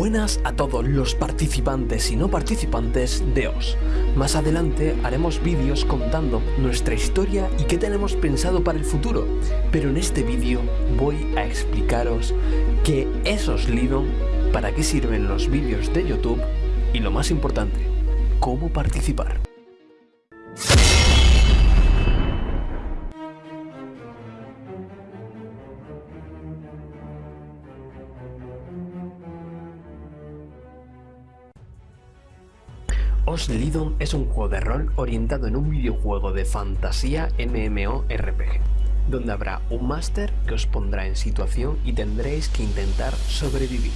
Buenas a todos los participantes y no participantes de OS. Más adelante haremos vídeos contando nuestra historia y qué tenemos pensado para el futuro, pero en este vídeo voy a explicaros qué es Oslidon, para qué sirven los vídeos de YouTube y lo más importante, cómo participar. Oslidon es un juego de rol orientado en un videojuego de fantasía MMORPG, donde habrá un máster que os pondrá en situación y tendréis que intentar sobrevivir.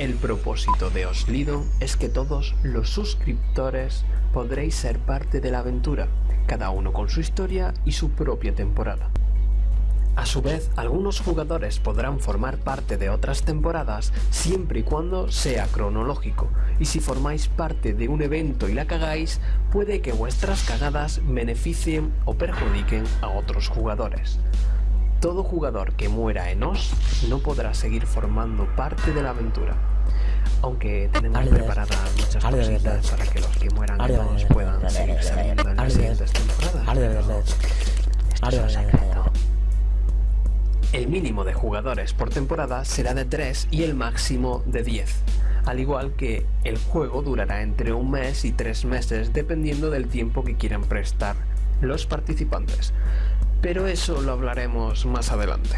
El propósito de Oslidon es que todos los suscriptores podréis ser parte de la aventura, cada uno con su historia y su propia temporada. A su vez, algunos jugadores podrán formar parte de otras temporadas siempre y cuando sea cronológico, y si formáis parte de un evento y la cagáis, puede que vuestras cagadas beneficien o perjudiquen a otros jugadores. Todo jugador que muera en OS no podrá seguir formando parte de la aventura. Aunque tenemos preparadas muchas cositas para que los que mueran en OS puedan seguir saliendo en las siguientes temporadas. Esto es el mínimo de jugadores por temporada será de 3 y el máximo de 10, al igual que el juego durará entre un mes y 3 meses dependiendo del tiempo que quieran prestar los participantes, pero eso lo hablaremos más adelante.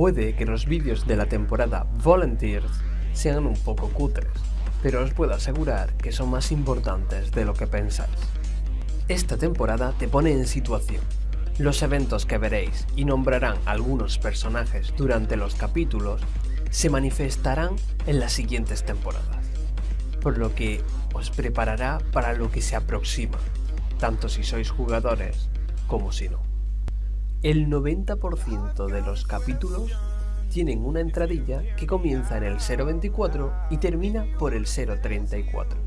Puede que los vídeos de la temporada Volunteers sean un poco cutres, pero os puedo asegurar que son más importantes de lo que pensáis. Esta temporada te pone en situación. Los eventos que veréis y nombrarán algunos personajes durante los capítulos se manifestarán en las siguientes temporadas, por lo que os preparará para lo que se aproxima, tanto si sois jugadores como si no. El 90% de los capítulos tienen una entradilla que comienza en el 024 y termina por el 034.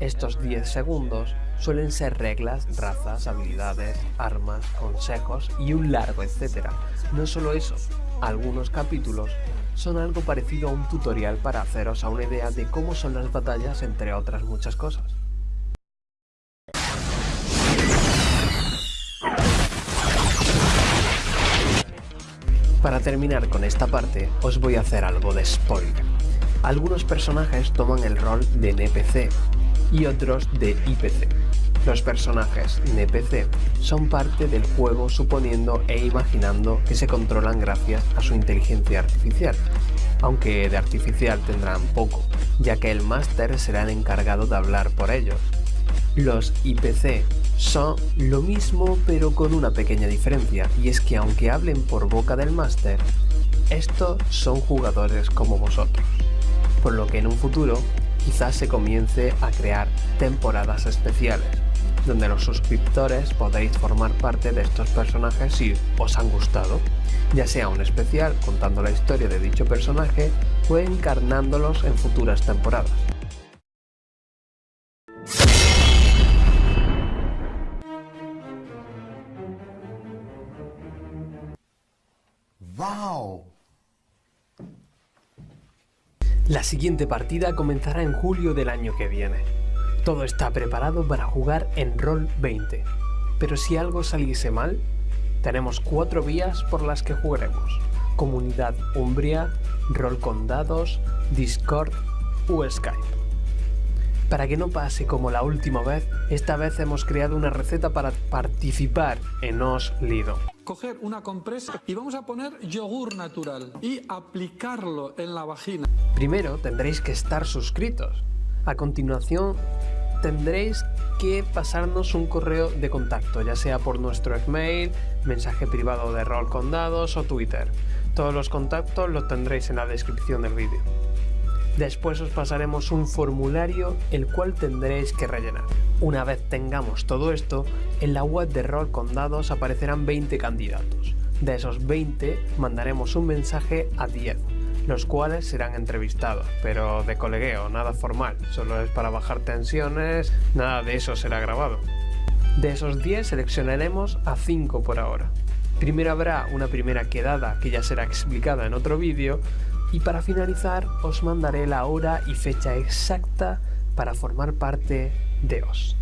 Estos 10 segundos suelen ser reglas, razas, habilidades, armas, consejos y un largo etcétera. No solo eso, algunos capítulos son algo parecido a un tutorial para haceros a una idea de cómo son las batallas entre otras muchas cosas. Para terminar con esta parte, os voy a hacer algo de spoiler. Algunos personajes toman el rol de NPC y otros de IPC. Los personajes NPC son parte del juego suponiendo e imaginando que se controlan gracias a su inteligencia artificial, aunque de artificial tendrán poco, ya que el máster será el encargado de hablar por ellos. Los IPC son lo mismo pero con una pequeña diferencia y es que aunque hablen por boca del máster, estos son jugadores como vosotros, por lo que en un futuro quizás se comience a crear temporadas especiales, donde los suscriptores podéis formar parte de estos personajes si os han gustado, ya sea un especial contando la historia de dicho personaje o encarnándolos en futuras temporadas. ¡Wow! La siguiente partida comenzará en julio del año que viene. Todo está preparado para jugar en Roll 20. Pero si algo saliese mal, tenemos cuatro vías por las que jugaremos. Comunidad Umbria, Roll con Dados, Discord o Skype. Para que no pase como la última vez, esta vez hemos creado una receta para participar en Os Lido. Coger una compresa y vamos a poner yogur natural y aplicarlo en la vagina. Primero tendréis que estar suscritos. A continuación tendréis que pasarnos un correo de contacto, ya sea por nuestro email, mensaje privado de rol con dados o Twitter. Todos los contactos los tendréis en la descripción del vídeo. Después os pasaremos un formulario el cual tendréis que rellenar. Una vez tengamos todo esto, en la web de Rol con Dados aparecerán 20 candidatos. De esos 20 mandaremos un mensaje a 10, los cuales serán entrevistados, pero de colegueo, nada formal, solo es para bajar tensiones, nada de eso será grabado. De esos 10 seleccionaremos a 5 por ahora. Primero habrá una primera quedada que ya será explicada en otro vídeo y para finalizar os mandaré la hora y fecha exacta para formar parte de OS.